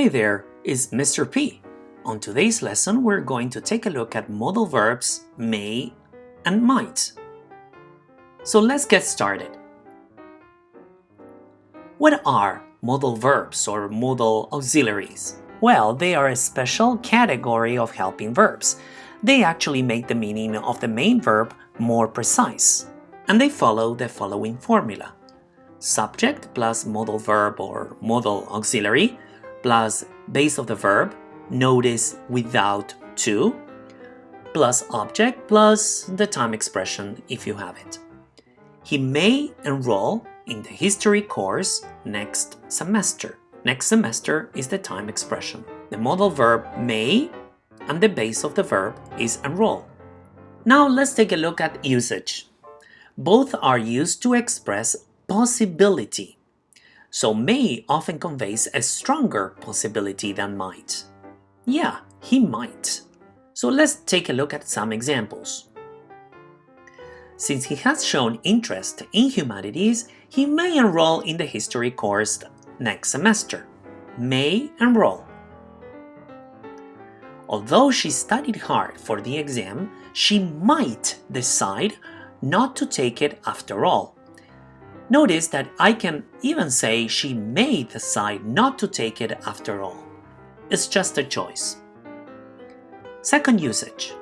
Hey there, it's Mr. P. On today's lesson, we're going to take a look at modal verbs may and might. So let's get started. What are modal verbs or modal auxiliaries? Well, they are a special category of helping verbs. They actually make the meaning of the main verb more precise. And they follow the following formula. Subject plus modal verb or modal auxiliary plus base of the verb, notice without to, plus object plus the time expression if you have it. He may enroll in the history course next semester. Next semester is the time expression. The modal verb may and the base of the verb is enroll. Now let's take a look at usage. Both are used to express possibility so may often conveys a stronger possibility than might. Yeah, he might. So let's take a look at some examples. Since he has shown interest in humanities, he may enroll in the history course next semester. May enroll. Although she studied hard for the exam, she might decide not to take it after all. Notice that I can even say she may decide not to take it after all. It's just a choice. Second usage.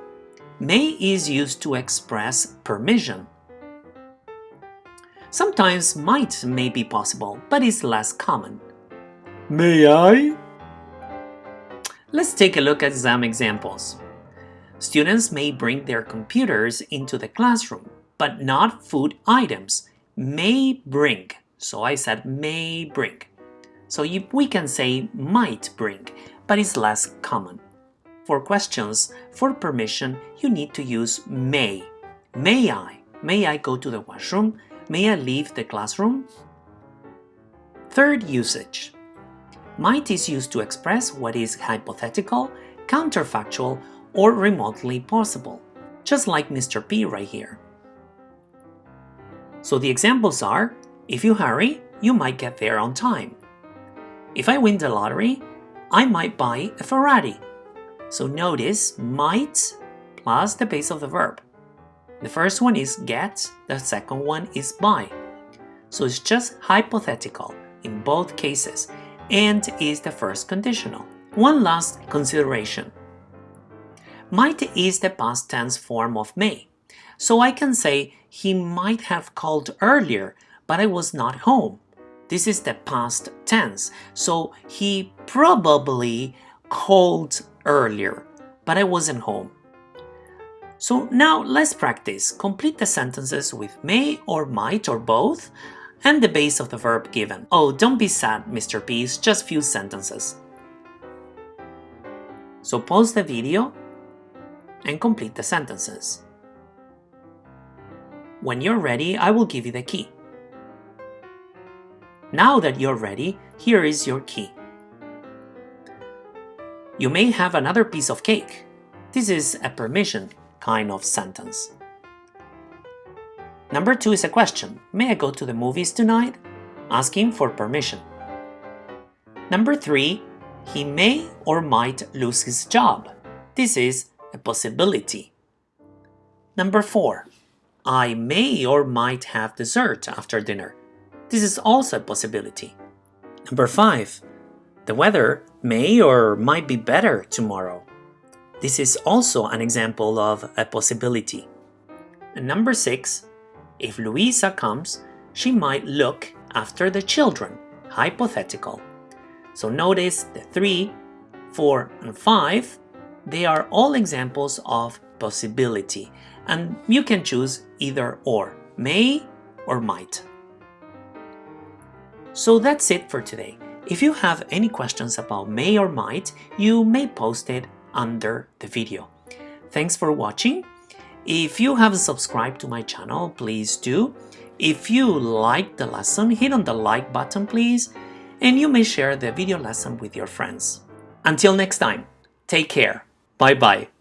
May is used to express permission. Sometimes might may be possible, but is less common. May I? Let's take a look at some examples. Students may bring their computers into the classroom, but not food items may bring. So I said may bring. So you, we can say might bring, but it's less common. For questions, for permission, you need to use may. May I? May I go to the washroom? May I leave the classroom? Third usage. Might is used to express what is hypothetical, counterfactual, or remotely possible, just like Mr. P right here. So the examples are, if you hurry, you might get there on time. If I win the lottery, I might buy a Ferrari. So notice might plus the base of the verb. The first one is get, the second one is buy. So it's just hypothetical in both cases and is the first conditional. One last consideration. Might is the past tense form of may. So I can say he might have called earlier, but I was not home. This is the past tense, so he probably called earlier, but I wasn't home. So now let's practice. Complete the sentences with may or might or both and the base of the verb given. Oh, don't be sad, Mr. P, it's just few sentences. So pause the video and complete the sentences. When you're ready, I will give you the key. Now that you're ready, here is your key. You may have another piece of cake. This is a permission kind of sentence. Number two is a question. May I go to the movies tonight? Asking for permission. Number three, he may or might lose his job. This is a possibility. Number four, I may or might have dessert after dinner. This is also a possibility. Number 5. The weather may or might be better tomorrow. This is also an example of a possibility. And number 6. If Louisa comes, she might look after the children. Hypothetical. So notice the 3, 4, and 5, they are all examples of possibility and you can choose either or, may or might. So that's it for today. If you have any questions about may or might, you may post it under the video. Thanks for watching. If you haven't subscribed to my channel, please do. If you liked the lesson, hit on the like button please, and you may share the video lesson with your friends. Until next time, take care. Bye bye.